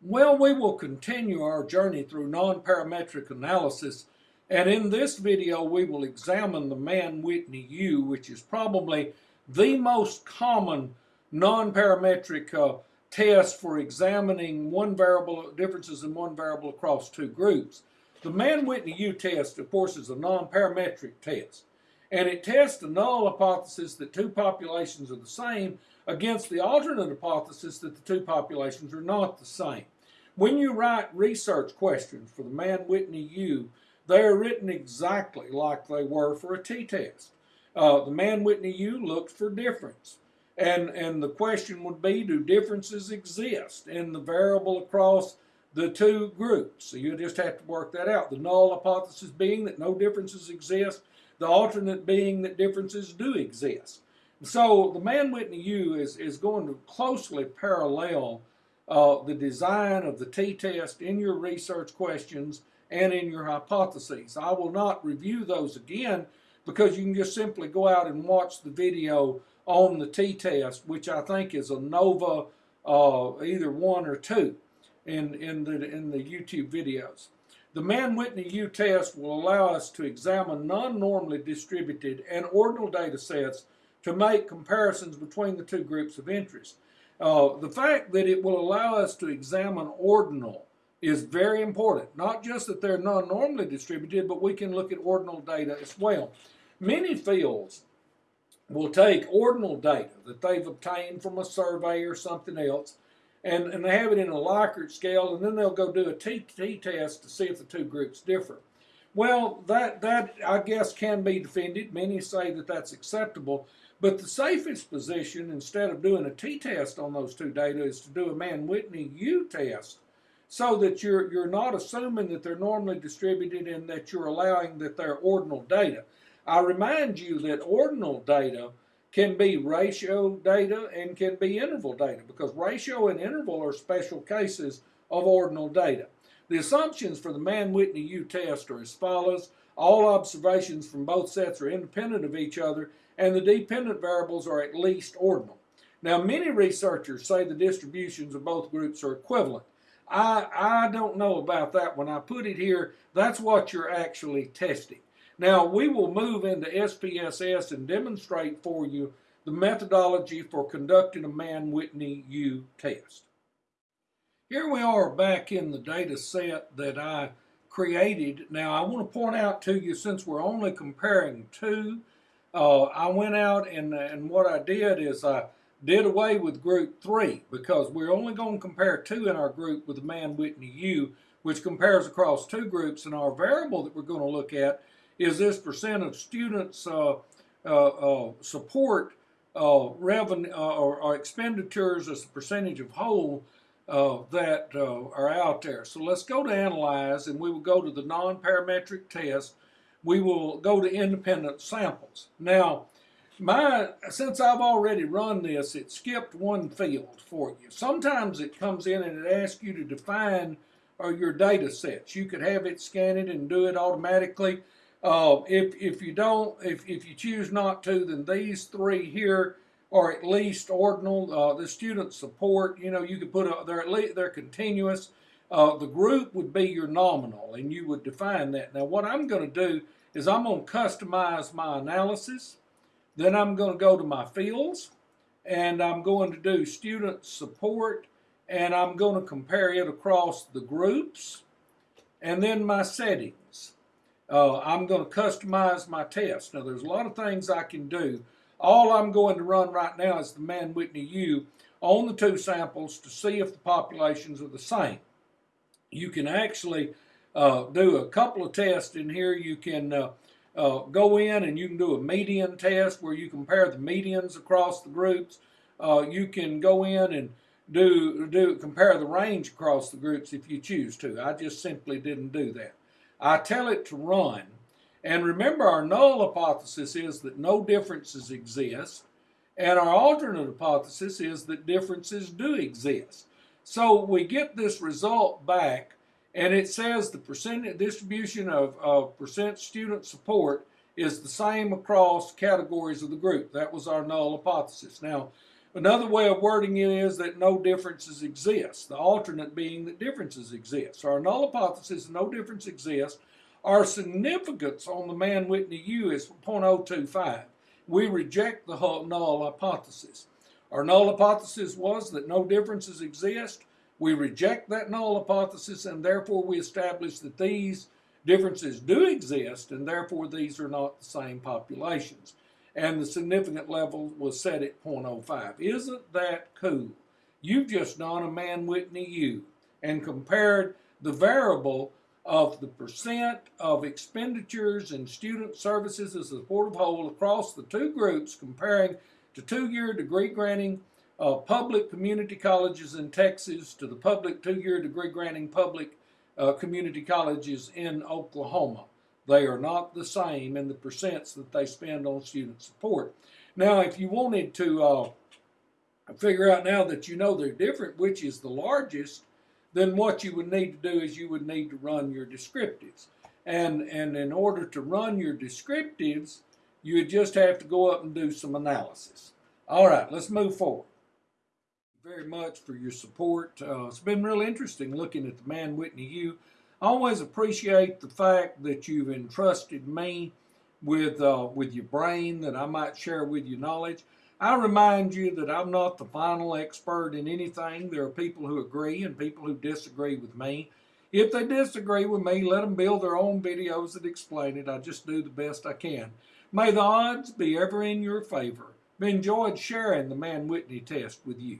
Well, we will continue our journey through non-parametric analysis, and in this video we will examine the Mann-Whitney U, which is probably the most common non-parametric uh, test for examining one variable differences in one variable across two groups. The Mann-Whitney U test, of course, is a non-parametric test, and it tests the null hypothesis that two populations are the same against the alternate hypothesis that the two populations are not the same. When you write research questions for the Mann-Whitney U, they are written exactly like they were for a t-test. Uh, the Mann-Whitney U looks for difference. And, and the question would be, do differences exist in the variable across the two groups? So you just have to work that out. The null hypothesis being that no differences exist, the alternate being that differences do exist. So the Mann-Whitney U is, is going to closely parallel uh, the design of the t-test in your research questions and in your hypotheses. I will not review those again because you can just simply go out and watch the video on the t-test, which I think is a NOVA uh, either one or two in, in, the, in the YouTube videos. The Mann-Whitney U test will allow us to examine non-normally distributed and ordinal data sets to make comparisons between the two groups of interest. Uh, the fact that it will allow us to examine ordinal is very important. Not just that they're non-normally distributed, but we can look at ordinal data as well. Many fields will take ordinal data that they've obtained from a survey or something else, and, and they have it in a Likert scale, and then they'll go do a t test to see if the two groups differ. Well, that, that I guess can be defended. Many say that that's acceptable, but the safest position, instead of doing a t-test on those two data, is to do a Mann-Whitney U-test so that you're, you're not assuming that they're normally distributed and that you're allowing that they're ordinal data. I remind you that ordinal data can be ratio data and can be interval data because ratio and interval are special cases of ordinal data. The assumptions for the Mann-Whitney U test are as follows. All observations from both sets are independent of each other and the dependent variables are at least ordinal. Now, many researchers say the distributions of both groups are equivalent. I, I don't know about that. When I put it here, that's what you're actually testing. Now, we will move into SPSS and demonstrate for you the methodology for conducting a Mann-Whitney U test. Here we are back in the data set that I created. Now, I want to point out to you, since we're only comparing two, uh, I went out and, and what I did is I did away with group three because we're only going to compare two in our group with the Mann-Whitney U, which compares across two groups. And our variable that we're going to look at is this percent of students uh, uh, uh support revenue or, or, expenditures as a percentage of whole that are out there. So let's go to analyze and we will go to the non-parametric test we will go to independent samples. Now, my since I've already run this, it skipped one field for you. Sometimes it comes in and it asks you to define uh, your data sets. You could have it scan it and do it automatically. Uh, if, if you don't, if, if you choose not to, then these three here are at least ordinal. Uh, the student support, you know, you could put a, they're at least, they're continuous. Uh, the group would be your nominal, and you would define that. Now, what I'm going to do is I'm going to customize my analysis. Then I'm going to go to my fields, and I'm going to do student support, and I'm going to compare it across the groups, and then my settings. Uh, I'm going to customize my test. Now, there's a lot of things I can do. All I'm going to run right now is the Mann-Whitney U on the two samples to see if the populations are the same you can actually uh, do a couple of tests in here. You can uh, uh, go in and you can do a median test where you compare the medians across the groups. Uh, you can go in and do do compare the range across the groups if you choose to. I just simply didn't do that. I tell it to run. And remember, our null hypothesis is that no differences exist. And our alternate hypothesis is that differences do exist. So we get this result back and it says the percent distribution of, of percent student support is the same across categories of the group. That was our null hypothesis. Now, Another way of wording it is that no differences exist. The alternate being that differences exist. Our null hypothesis, no difference exists. Our significance on the Mann-Whitney U is 0.025. We reject the null hypothesis. Our null hypothesis was that no differences exist. We reject that null hypothesis and therefore we establish that these differences do exist and therefore these are not the same populations. And the significant level was set at 0.05. Isn't that cool? You've just done a Mann-Whitney U and compared the variable of the percent of expenditures and student services as a supportive whole across the two groups comparing to two-year degree granting uh, public community colleges in Texas to the public two-year degree granting public uh, community colleges in Oklahoma. They are not the same in the percents that they spend on student support. Now, if you wanted to uh, figure out now that you know they're different, which is the largest, then what you would need to do is you would need to run your descriptives. And, and in order to run your descriptives, you would just have to go up and do some analysis. All right, let's move forward. Very much for your support. Uh, it's been real interesting looking at the Mann Whitney U. I always appreciate the fact that you've entrusted me with uh, with your brain that I might share with you knowledge. I remind you that I'm not the final expert in anything. There are people who agree and people who disagree with me. If they disagree with me, let them build their own videos that explain it. I just do the best I can. May the odds be ever in your favor. Enjoyed sharing the Mann Whitney test with you.